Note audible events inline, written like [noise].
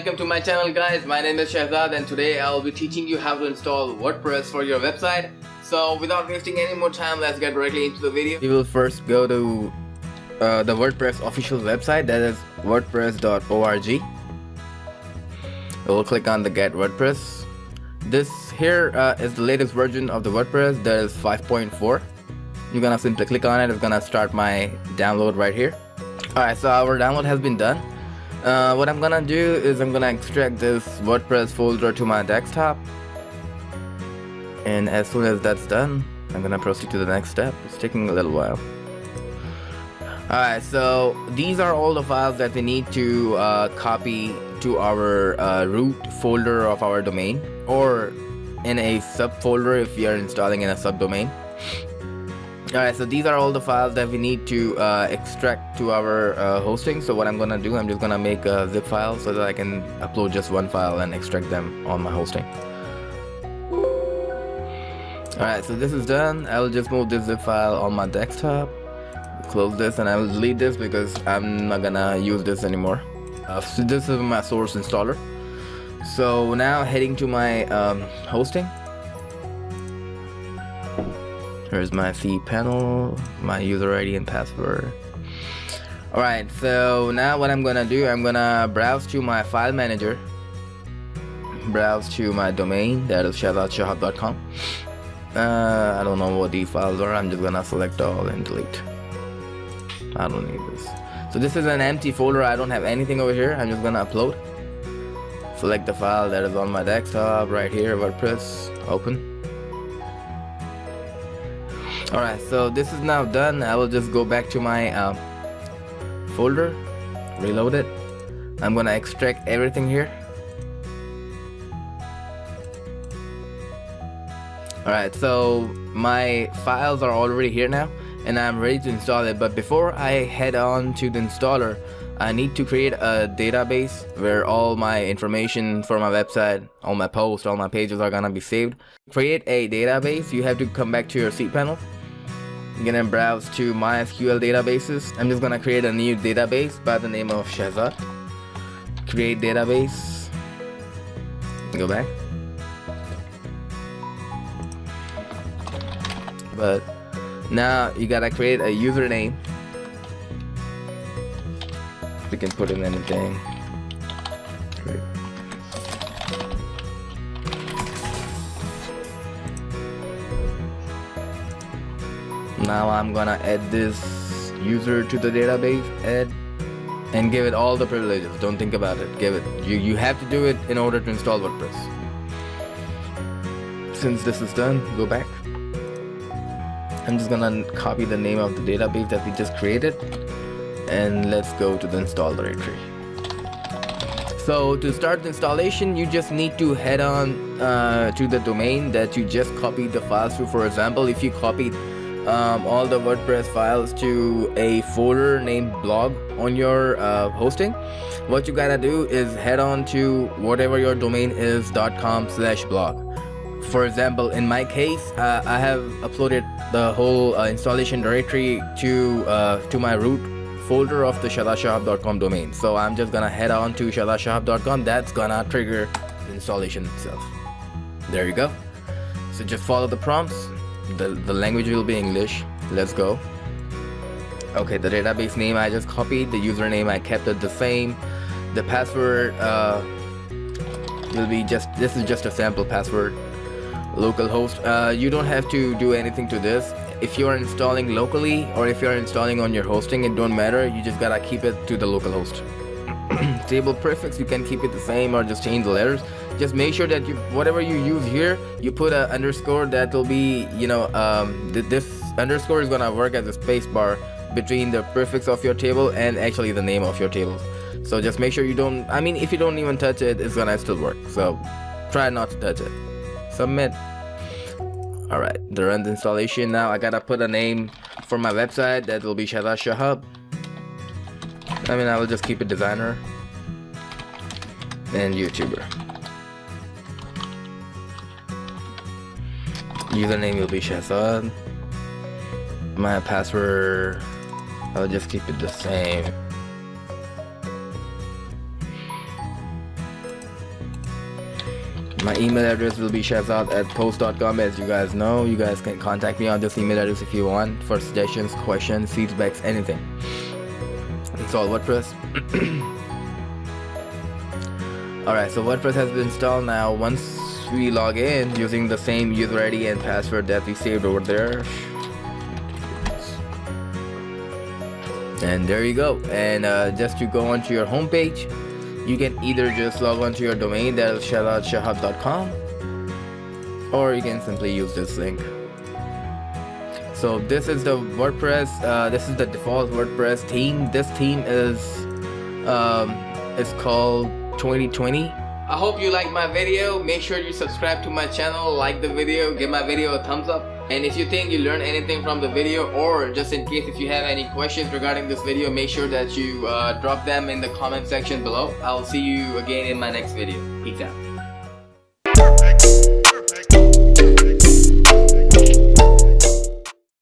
welcome to my channel guys. My name is Shahzad and today I will be teaching you how to install WordPress for your website. So without wasting any more time, let's get directly into the video. You will first go to uh, the WordPress official website that is wordpress.org. We'll click on the get WordPress. This here uh, is the latest version of the WordPress that is 5.4. You're gonna simply click on it. It's gonna start my download right here. Alright, so our download has been done. Uh, what I'm gonna do is I'm gonna extract this WordPress folder to my desktop. And as soon as that's done I'm gonna proceed to the next step. It's taking a little while. Alright so these are all the files that we need to uh, copy to our uh, root folder of our domain or in a subfolder if we are installing in a subdomain Alright, so these are all the files that we need to uh, extract to our uh, hosting. So what I'm gonna do, I'm just gonna make a zip file so that I can upload just one file and extract them on my hosting. Alright, so this is done. I will just move this zip file on my desktop. Close this and I will delete this because I'm not gonna use this anymore. Uh, so this is my source installer. So now heading to my um, hosting. Here's my cPanel, my user ID and password. Alright, so now what I'm gonna do, I'm gonna browse to my file manager. Browse to my domain, that is shahzadshahab.com. Uh, I don't know what these files are, I'm just gonna select all and delete. I don't need this. So this is an empty folder, I don't have anything over here, I'm just gonna upload. Select the file that is on my desktop right here, WordPress, open alright so this is now done. I will just go back to my uh, folder reload it. I'm gonna extract everything here. Alright so my files are already here now and I'm ready to install it. But before I head on to the installer I need to create a database where all my information for my website, all my posts, all my pages are gonna be saved. Create a database, you have to come back to your cPanel I'm gonna browse to MySQL databases. I'm just gonna create a new database by the name of Shahzad. Create database. Go back. But now you gotta create a username. We can put in anything. Now I'm gonna add this user to the database add and give it all the privileges. Don't think about it. Give it. You you have to do it in order to install WordPress. Since this is done go back. I'm just gonna copy the name of the database that we just created and let's go to the install directory. So to start the installation you just need to head on uh, to the domain that you just copied the files to for example if you copied um, all the WordPress files to a folder named blog on your uh, hosting. What you gotta do is head on to whatever your domain is .com slash blog. For example in my case uh, I have uploaded the whole uh, installation directory to uh, to my root folder of the shahzadshahab.com domain. So I'm just gonna head on to shahzadshahab.com that's gonna trigger installation itself. There you go. So just follow the prompts the, the language will be English. Let's go. Okay the database name I just copied. The username I kept it the same. The password uh, will be just this is just a sample password. Localhost uh, you don't have to do anything to this. If you are installing locally or if you are installing on your hosting it don't matter. You just gotta keep it to the localhost [clears throat] table prefix you can keep it the same or just change the letters. Just make sure that you whatever you use here you put a underscore that will be you know um, th this underscore is gonna work as a space bar between the prefix of your table and actually the name of your table. So just make sure you don't I mean if you don't even touch it it's gonna still work. So try not to touch it. Submit. The run the installation. Now I gotta put a name for my website that will be Shahzad Shahab I mean I will just keep it designer and YouTuber Username will be Shahzad. My password, I'll just keep it the same. My email address will be shahzad at post.com as you guys know. You guys can contact me on this email address if you want for suggestions, questions, feedbacks, anything. Install WordPress. [clears throat] Alright, so WordPress has been installed now. Once we log in using the same user ID and password that we saved over there. And there you go. And uh, just to go onto your homepage, you can either just log on to your domain that is shahzadshahab.com or you can simply use this link so this is the WordPress uh, this is the default WordPress theme this theme is um, it's called 2020 I hope you like my video make sure you subscribe to my channel like the video give my video a thumbs up and if you think you learned anything from the video or just in case if you have any questions regarding this video, make sure that you uh, drop them in the comment section below. I'll see you again in my next video. Peace out.